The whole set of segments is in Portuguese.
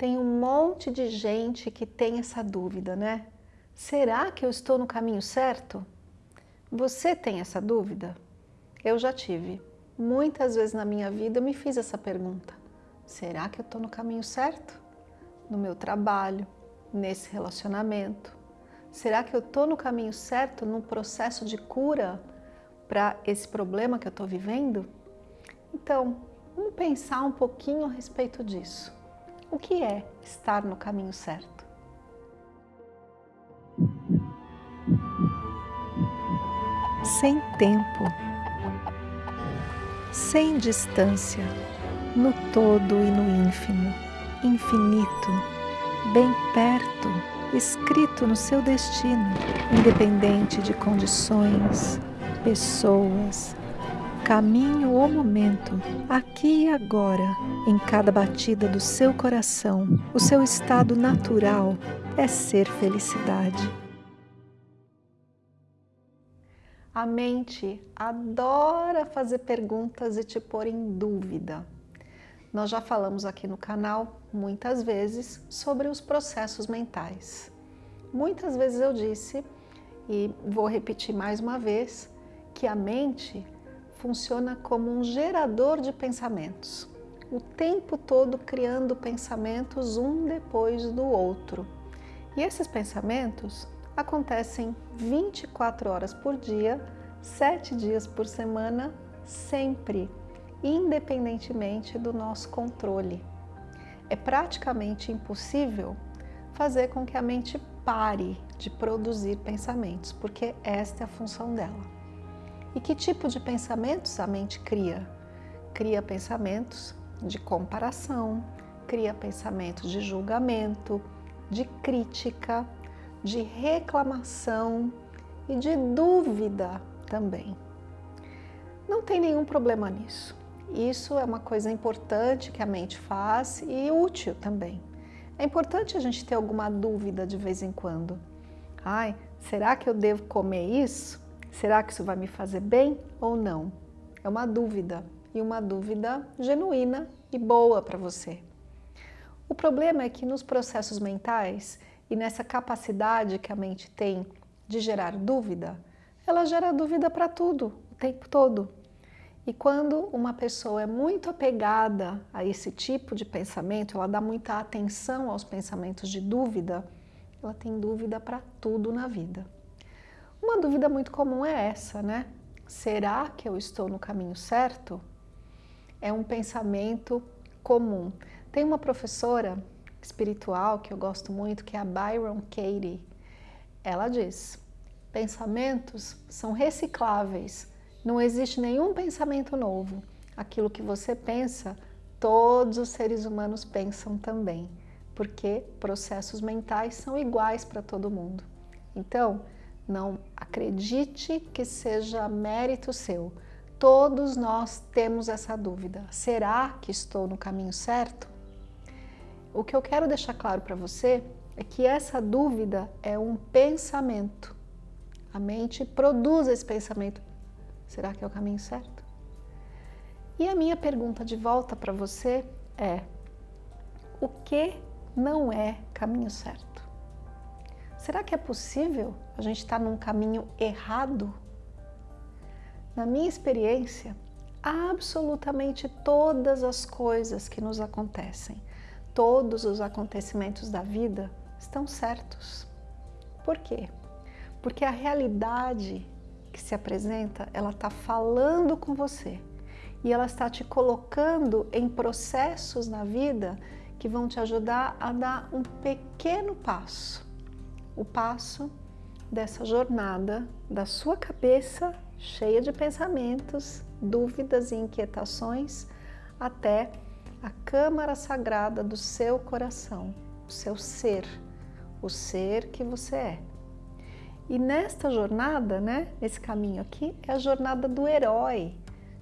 Tem um monte de gente que tem essa dúvida, né? Será que eu estou no caminho certo? Você tem essa dúvida? Eu já tive. Muitas vezes na minha vida eu me fiz essa pergunta. Será que eu estou no caminho certo? No meu trabalho, nesse relacionamento? Será que eu estou no caminho certo no processo de cura para esse problema que eu estou vivendo? Então, vamos pensar um pouquinho a respeito disso. O que é estar no caminho certo? Sem tempo, sem distância, no todo e no ínfimo, infinito, bem perto, escrito no seu destino, independente de condições, pessoas, caminho ou momento, aqui e agora, em cada batida do seu coração, o seu estado natural é ser felicidade. A mente adora fazer perguntas e te pôr em dúvida. Nós já falamos aqui no canal muitas vezes sobre os processos mentais. Muitas vezes eu disse, e vou repetir mais uma vez, que a mente funciona como um gerador de pensamentos, o tempo todo criando pensamentos um depois do outro. E esses pensamentos acontecem 24 horas por dia, 7 dias por semana, sempre, independentemente do nosso controle. É praticamente impossível fazer com que a mente pare de produzir pensamentos, porque esta é a função dela. E que tipo de pensamentos a mente cria? Cria pensamentos de comparação, cria pensamentos de julgamento, de crítica, de reclamação e de dúvida também. Não tem nenhum problema nisso. Isso é uma coisa importante que a mente faz e útil também. É importante a gente ter alguma dúvida de vez em quando. Ai, será que eu devo comer isso? Será que isso vai me fazer bem ou não? É uma dúvida, e uma dúvida genuína e boa para você. O problema é que nos processos mentais e nessa capacidade que a mente tem de gerar dúvida, ela gera dúvida para tudo, o tempo todo. E quando uma pessoa é muito apegada a esse tipo de pensamento, ela dá muita atenção aos pensamentos de dúvida, ela tem dúvida para tudo na vida. Uma dúvida muito comum é essa, né? Será que eu estou no caminho certo? É um pensamento comum. Tem uma professora espiritual que eu gosto muito, que é a Byron Katie. Ela diz, pensamentos são recicláveis, não existe nenhum pensamento novo. Aquilo que você pensa, todos os seres humanos pensam também, porque processos mentais são iguais para todo mundo. Então, não acredite que seja mérito seu. Todos nós temos essa dúvida. Será que estou no caminho certo? O que eu quero deixar claro para você é que essa dúvida é um pensamento. A mente produz esse pensamento. Será que é o caminho certo? E a minha pergunta de volta para você é: o que não é caminho certo? Será que é possível a gente estar num caminho errado? Na minha experiência, absolutamente todas as coisas que nos acontecem, todos os acontecimentos da vida estão certos. Por quê? Porque a realidade que se apresenta, ela está falando com você e ela está te colocando em processos na vida que vão te ajudar a dar um pequeno passo o passo dessa jornada da sua cabeça cheia de pensamentos, dúvidas e inquietações até a câmara sagrada do seu coração, o seu ser, o ser que você é. E nesta jornada, né, esse caminho aqui, é a jornada do herói,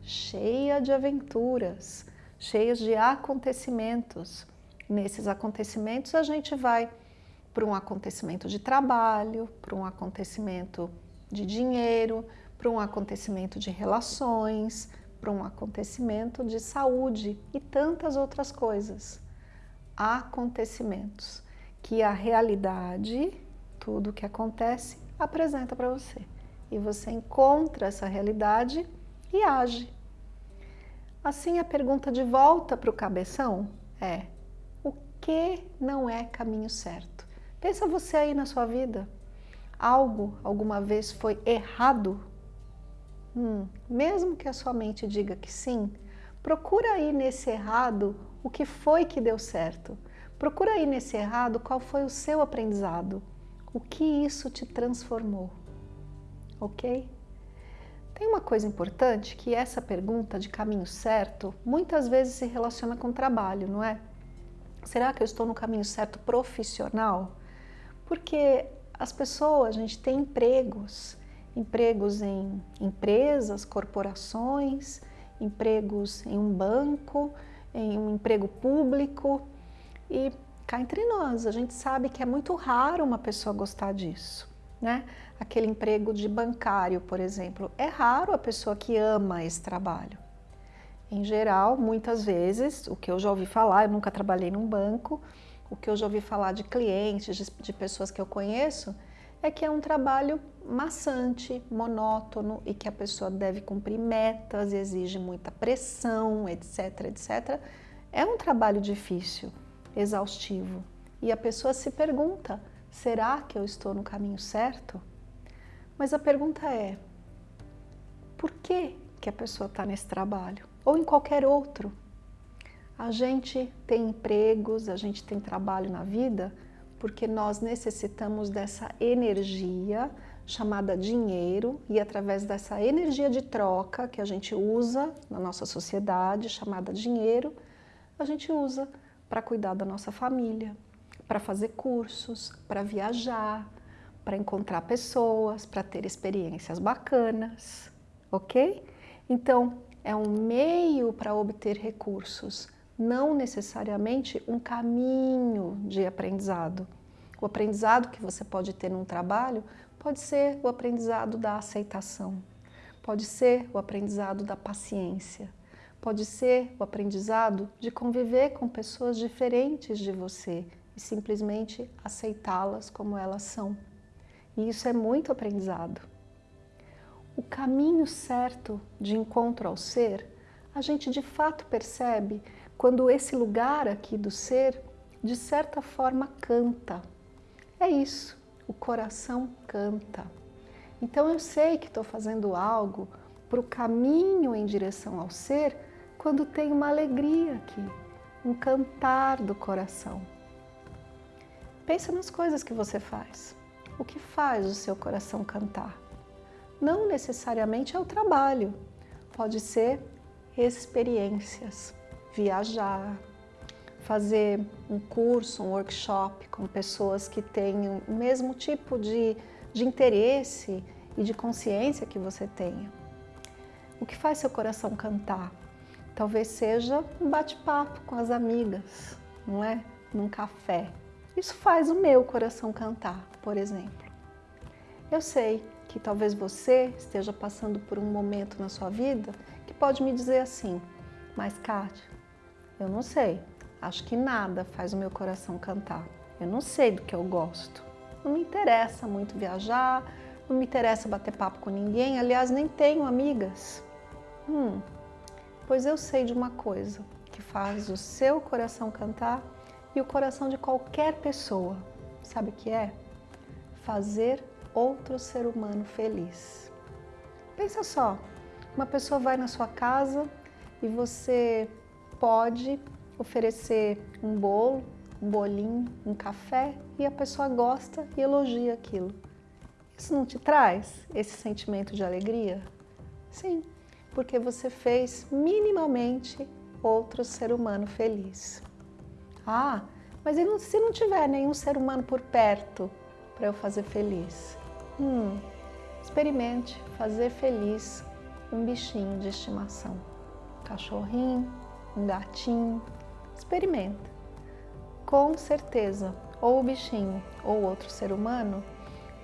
cheia de aventuras, cheias de acontecimentos. Nesses acontecimentos a gente vai para um acontecimento de trabalho, para um acontecimento de dinheiro, para um acontecimento de relações, para um acontecimento de saúde e tantas outras coisas. acontecimentos que a realidade, tudo o que acontece, apresenta para você. E você encontra essa realidade e age. Assim, a pergunta de volta para o cabeção é: o que não é caminho certo? Pensa você aí na sua vida. Algo alguma vez foi errado? Hum, mesmo que a sua mente diga que sim, procura aí nesse errado o que foi que deu certo. Procura aí nesse errado qual foi o seu aprendizado, o que isso te transformou, ok? Tem uma coisa importante que essa pergunta de caminho certo muitas vezes se relaciona com trabalho, não é? Será que eu estou no caminho certo profissional? Porque as pessoas, a gente tem empregos, empregos em empresas, corporações, empregos em um banco, em um emprego público, e cá entre nós, a gente sabe que é muito raro uma pessoa gostar disso. Né? Aquele emprego de bancário, por exemplo, é raro a pessoa que ama esse trabalho. Em geral, muitas vezes, o que eu já ouvi falar, eu nunca trabalhei num banco, o que eu já ouvi falar de clientes, de, de pessoas que eu conheço, é que é um trabalho maçante, monótono e que a pessoa deve cumprir metas, exige muita pressão, etc, etc. É um trabalho difícil exaustivo. E a pessoa se pergunta, será que eu estou no caminho certo? Mas a pergunta é, por que, que a pessoa está nesse trabalho? Ou em qualquer outro? A gente tem empregos, a gente tem trabalho na vida porque nós necessitamos dessa energia chamada dinheiro e através dessa energia de troca que a gente usa na nossa sociedade, chamada dinheiro, a gente usa para cuidar da nossa família, para fazer cursos, para viajar, para encontrar pessoas, para ter experiências bacanas, ok? Então, é um meio para obter recursos, não necessariamente um caminho de aprendizado. O aprendizado que você pode ter num trabalho pode ser o aprendizado da aceitação, pode ser o aprendizado da paciência, Pode ser o aprendizado de conviver com pessoas diferentes de você e simplesmente aceitá-las como elas são. E isso é muito aprendizado. O caminho certo de encontro ao ser, a gente de fato percebe quando esse lugar aqui do ser, de certa forma, canta. É isso, o coração canta. Então eu sei que estou fazendo algo para o caminho em direção ao ser quando tem uma alegria aqui, um cantar do coração. Pensa nas coisas que você faz. O que faz o seu coração cantar? Não necessariamente é o trabalho, pode ser experiências, viajar, fazer um curso, um workshop com pessoas que têm o mesmo tipo de, de interesse e de consciência que você tenha. O que faz seu coração cantar? Talvez seja um bate-papo com as amigas, não é? Num café. Isso faz o meu coração cantar, por exemplo. Eu sei que talvez você esteja passando por um momento na sua vida que pode me dizer assim, mas Kátia, eu não sei, acho que nada faz o meu coração cantar. Eu não sei do que eu gosto. Não me interessa muito viajar, não me interessa bater papo com ninguém, aliás, nem tenho amigas. Hum, Pois eu sei de uma coisa que faz o seu coração cantar e o coração de qualquer pessoa. Sabe o que é? Fazer outro ser humano feliz. Pensa só, uma pessoa vai na sua casa e você pode oferecer um bolo, um bolinho, um café e a pessoa gosta e elogia aquilo. Isso não te traz esse sentimento de alegria? Sim porque você fez minimamente outro ser humano feliz. Ah, mas se não tiver nenhum ser humano por perto para eu fazer feliz? Hum, experimente fazer feliz um bichinho de estimação. Cachorrinho, um gatinho, experimenta. Com certeza, ou o bichinho ou outro ser humano,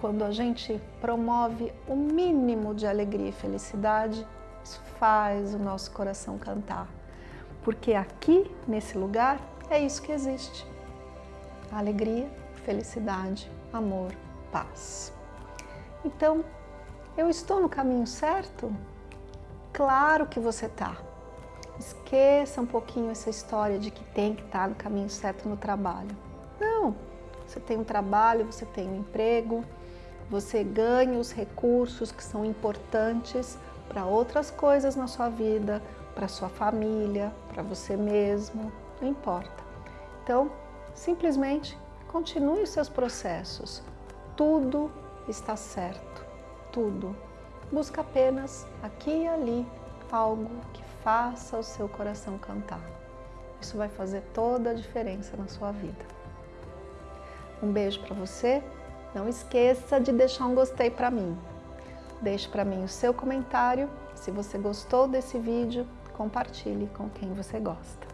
quando a gente promove o mínimo de alegria e felicidade, isso faz o nosso coração cantar. Porque aqui, nesse lugar, é isso que existe. Alegria, felicidade, amor, paz. Então, eu estou no caminho certo? Claro que você está. Esqueça um pouquinho essa história de que tem que estar no caminho certo no trabalho. Não, você tem um trabalho, você tem um emprego, você ganha os recursos que são importantes para outras coisas na sua vida, para sua família, para você mesmo, não importa. Então, simplesmente continue os seus processos. Tudo está certo, tudo. Busca apenas aqui e ali algo que faça o seu coração cantar. Isso vai fazer toda a diferença na sua vida. Um beijo para você. Não esqueça de deixar um gostei para mim. Deixe para mim o seu comentário. Se você gostou desse vídeo, compartilhe com quem você gosta.